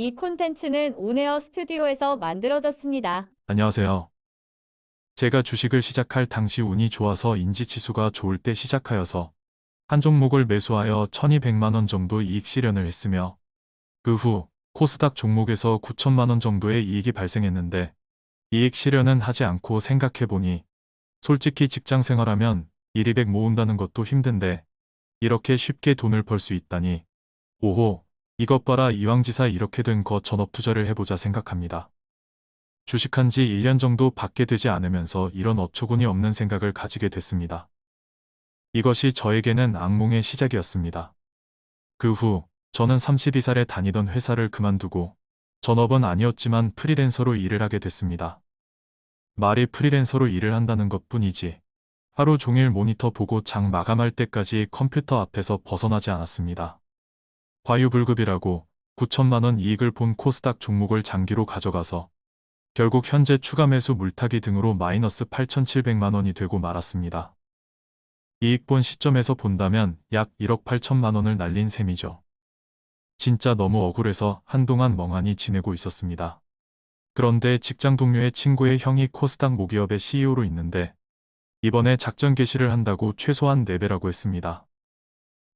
이 콘텐츠는 온에어 스튜디오에서 만들어졌습니다. 안녕하세요. 제가 주식을 시작할 당시 운이 좋아서 인지치수가 좋을 때 시작하여서 한 종목을 매수하여 1200만원 정도 이익 실현을 했으며 그 후 코스닥 종목에서 9천만원 정도의 이익이 발생했는데 이익 실현은 하지 않고 생각해보니 솔직히 직장 생활하면 1, 200 모은다는 것도 힘든데 이렇게 쉽게 돈을 벌 수 있다니 오호 이것 봐라 이왕지사 이렇게 된 거 전업 투자를 해보자 생각합니다. 주식한 지 1년 정도 밖에 되지 않으면서 이런 어처구니 없는 생각을 가지게 됐습니다. 이것이 저에게는 악몽의 시작이었습니다. 그 후 저는 32살에 다니던 회사를 그만두고 전업은 아니었지만 프리랜서로 일을 하게 됐습니다. 말이 프리랜서로 일을 한다는 것 뿐이지 하루 종일 모니터 보고 장 마감할 때까지 컴퓨터 앞에서 벗어나지 않았습니다. 과유불급이라고 9천만원 이익을 본 코스닥 종목을 장기로 가져가서 결국 현재 추가 매수 물타기 등으로 마이너스 8,700만원이 되고 말았습니다. 이익 본 시점에서 본다면 약 1억 8천만원을 날린 셈이죠. 진짜 너무 억울해서 한동안 멍하니 지내고 있었습니다. 그런데 직장 동료의 친구의 형이 코스닥 모기업의 CEO로 있는데 이번에 작전 개시를 한다고 최소한 4배라고 했습니다.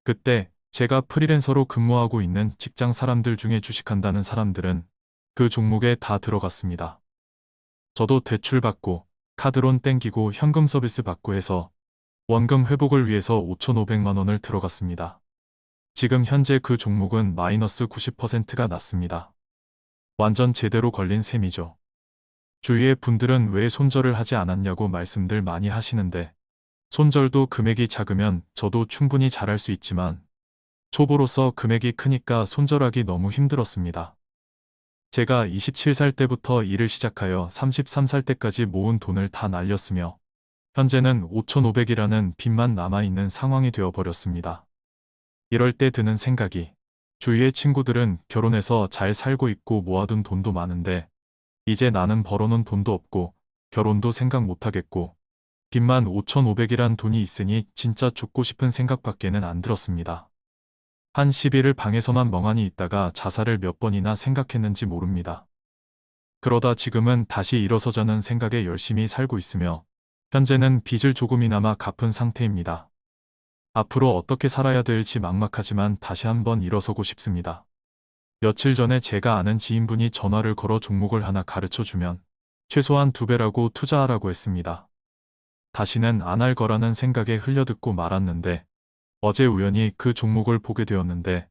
그때 제가 프리랜서로 근무하고 있는 직장 사람들 중에 주식한다는 사람들은 그 종목에 다 들어갔습니다. 저도 대출 받고 카드론 땡기고 현금 서비스 받고 해서 원금 회복을 위해서 5,500만 원을 들어갔습니다. 지금 현재 그 종목은 마이너스 90%가 났습니다. 완전 제대로 걸린 셈이죠. 주위의 분들은 왜 손절을 하지 않았냐고 말씀들 많이 하시는데 손절도 금액이 작으면 저도 충분히 잘할 수 있지만 초보로서 금액이 크니까 손절하기 너무 힘들었습니다. 제가 27살 때부터 일을 시작하여 33살 때까지 모은 돈을 다 날렸으며 현재는 5,500이라는 빚만 남아있는 상황이 되어버렸습니다. 이럴 때 드는 생각이 주위의 친구들은 결혼해서 잘 살고 있고 모아둔 돈도 많은데 이제 나는 벌어놓은 돈도 없고 결혼도 생각 못하겠고 빚만 5,500이란 돈이 있으니 진짜 죽고 싶은 생각밖에는 안 들었습니다. 한 10일을 방에서만 멍하니 있다가 자살을 몇 번이나 생각했는지 모릅니다. 그러다 지금은 다시 일어서자는 생각에 열심히 살고 있으며 현재는 빚을 조금이나마 갚은 상태입니다. 앞으로 어떻게 살아야 될지 막막하지만 다시 한번 일어서고 싶습니다. 며칠 전에 제가 아는 지인분이 전화를 걸어 종목을 하나 가르쳐 주면 최소한 두 배라고 투자하라고 했습니다. 다시는 안 할 거라는 생각에 흘려듣고 말았는데 어제 우연히 그 종목을 보게 되었는데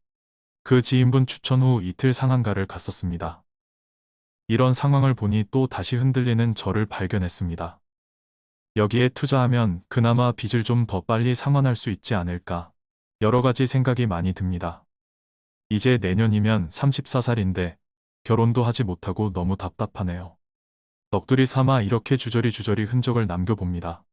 그 지인분 추천 후 이틀 상한가를 갔었습니다. 이런 상황을 보니 또 다시 흔들리는 저를 발견했습니다. 여기에 투자하면 그나마 빚을 좀 더 빨리 상환할 수 있지 않을까 여러 가지 생각이 많이 듭니다. 이제 내년이면 34살인데 결혼도 하지 못하고 너무 답답하네요. 넋두리 삼아 이렇게 주저리 주저리 흔적을 남겨봅니다.